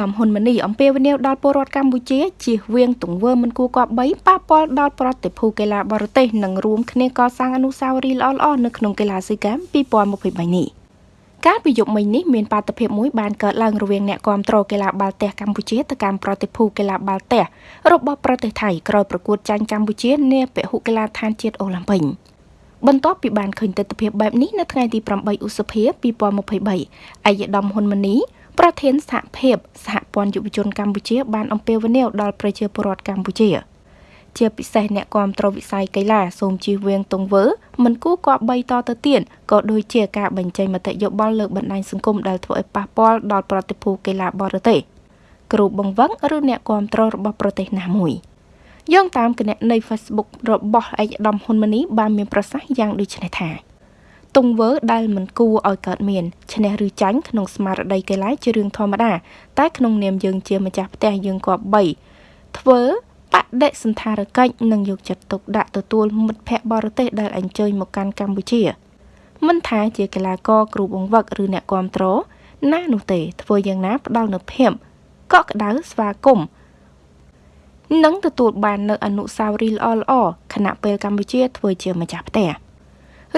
ដាមហ៊ុនម៉ាណីអំពាវនាវដល់ពលរដ្ឋកម្ពុជាជៀសវាងទង្វើមិនគួរគប្បីប៉ះពាល់ដល់ប្រតិភូកីឡាបរទេសនិងរួមគ្នាកសាងអនុស្សាវរីយ៍ល្អៗនៅក្នុងកីឡាស៊ីហ្គេម2023នេះការពីយប់មិញនេះមានបាតុភិបមួយបានកើតឡើងរវាងអ្នកគាំទ្រកីឡាបាល់ទះកម្ពុជាទៅកាន់ប្រតិភូកីឡាបាល់ទះរបស់ប្រទេសថៃក្រោយប្រកួតចាញ់កម្ពុជានាពហុកីឡដ្ឋានជាតិអូឡ িম্প ិកបន្ទាប់ពីបានឃើញទស្សនវិជ្ជាបែបនេះនៅថ្ងៃទី8ឧសភា2023អាយដាមហ៊ុនម៉ាណី ប្រធានសហភាពសហព័ន្ធយុវជនកម្ពុជា បានអំពាវនាវដល់ប្រជាពលរដ្ឋកម្ពុជា ជាពិសេសអ្នកគាំទ្រវិស័យកីឡាសូមជៀសវាងទង្វើ មិនគួរគប្បីតទៅទៀតក៏ដូចជាការបញ្ចេញមតិយោបល់លើបណ្ដាញសង្គមដែលធ្វើឲ្យប៉ះពាល់ដល់ប្រតិភូកីឡាបរទេសគ្រូបង្វឹកឬអ្នកគាំទ្ររបស់ប្រទេសណាមួយយោងតាមគណនី Facebook របស់ឯកឧត្តមហ៊ុនម៉ាណីបានមានប្រសាសន៍យ៉ាងដូចនេះថា ទង្វើដែលមិនគួរឲ្យកើតមានឈ្នះឬចាញ់ក្នុងស្មារតីកីឡាជារឿងធម្មតា តែក្នុងនាមយើងជាម្ចាស់ផ្ទះយើងក៏បីធ្វើបដិសន្ធារកិច្ចនិងយកចិត្តទុកដាក់ទទួលមិត្តភ័ក្តិបរទេសដែលអញ្ជើញមកកាន់កម្ពុជាមិនថាជាកីឡាករគ្រូបង្វឹកឬអ្នកគាំទ្រណានោះទេ ធ្វើយ៉ាងណាផ្ដល់នូវភាពកក់ក្ដៅស្វាគមន៍និងទទួលបាននូវអនុស្សាវរីយ៍ល្អៗខណៈពេលកម្ពុជាធ្វើជាម្ចាស់ផ្ទះ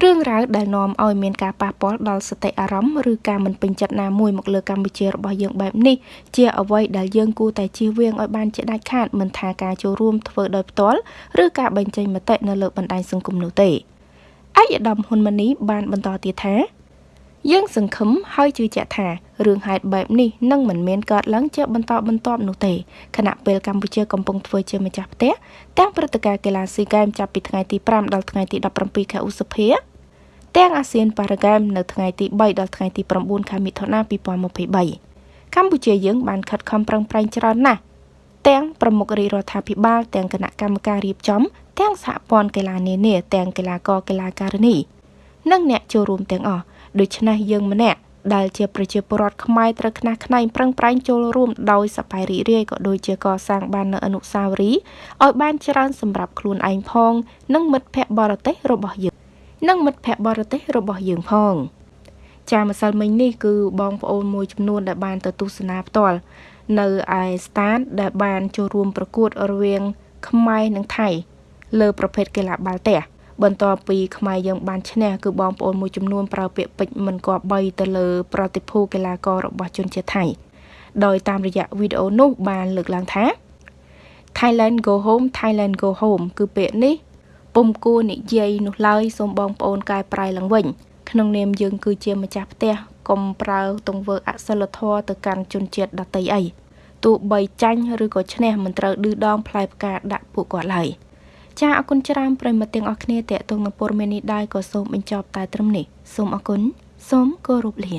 រឿងរ៉ាវដែលនាំឲ្យមានការប៉ះពាល់ដល់សតិអារម្មណ៍ឬការមិនពេញចិត្តណាមួយមកលើកម្ពុជារបស់យើងបែបនេះជាអ្វីដែលយើងគួរតែជៀសវាងឲ្យបានជាដាច់ខាតមិនថាការចូលរួមធ្វើដោយផ្ទាល់ឬការបញ្ចេញមតិនៅលើបណ្ដាញសង្គមនោះទេឯកឧត្តមហ៊ុនម៉ាណីបានបន្តទៀតថាយើងសង្ឃឹមហើយជឿជាក់ថា រឿងហេតុបែបនេះនឹងមិនមានកើតឡើងជាបន្តបន្ទាប់នោះទេខណៈពេលកម្ពុជាកំពុងធ្វើជាម្ចាស់ផ្ទះទាំងព្រឹត្តិការណ៍កីឡាស៊ីហ្គេមចាប់ពីថ្ងៃទី5ដល់ថ្ងៃទី17ខែឧសភាទាំងអាស៊ានប៉ារ៉ាហ្គេមនៅថ្ងៃទី3ដល់ថ្ងៃទី9ខែមិថុនា2023កម្ពុជាយើងបានខិតខំប្រឹងប្រែងច្រើនណាស់ទាំងប្រមុខរាជរដ្ឋាភិបាលទាំងគណៈកម្មការរៀបចំ ទាំងសហព័ន្ធកីឡានានាទាំងកីឡាករកីឡាការិនីនិងអ្នកចូលរួមទាំងអស់ដូច្នេះយើងម្នាក់ ដែលជាប្រជាពលរដ្ឋខ្មែរត្រូវខ្នះខ្នែងប្រឹងប្រែងចូលរួមដោយសប្បាយរីករាយក៏ដូចជាកសាងបាននូវអនុស្សាវរីយ៍ឲ្យបានច្រើនសម្រាប់ខ្លួនឯងផង និងមិត្តភ័ក្តិបរទេសរបស់យើងនិងមិត្តភ័ក្តិបរទេសរបស់យើងផងចាម្សិលមិញនេះគឺបងប្អូនមួយចំនួនដែលបានទៅទស្សនាផ្ទាល់នៅឯស្តាតដែលបានចូលរួមប្រកួតរវាងខ្មែរនិងថៃលើប្រភេទកីឡាបាល់ទះ បន្ទាប់ពីខ្មែរយើងបានឈ្នះគឺបងប្អូនមួយចំនួនប្រើពាក្យពេចន៍មិនគប្បីទៅលើប្រតិភូកីឡាកររបស់ជនជាតិថៃដោយតាមរយៈវីដេអូនោះបានលើកឡើងថា Thailand go home Thailand go home គឺពាក្យនេះពុំគួរនិយាយនោះឡើយសូមបងប្អូនកែប្រែឡើងវិញ ក្នុងនាមយើងគឺជាម្ចាស់ផ្ទះកុំប្រើទង្វើអសិលធម៌ទៅកាន់ជនជាតិដទៃអីទោះបីចាញ់ឬក៏ឈ្នះមិនត្រូវឌឺដងផ្លែផ្កាដាក់ពួកគាត់ឡើយ។ ចាអរគុណច្រើនប្រិមត្តទាំងអស់គ្នាតេតងនឹងព័ត៌មាននេះដែរក៏សូមបញ្ចប់តែត្រឹមនេះសូមអរគុណសូមគោរពលា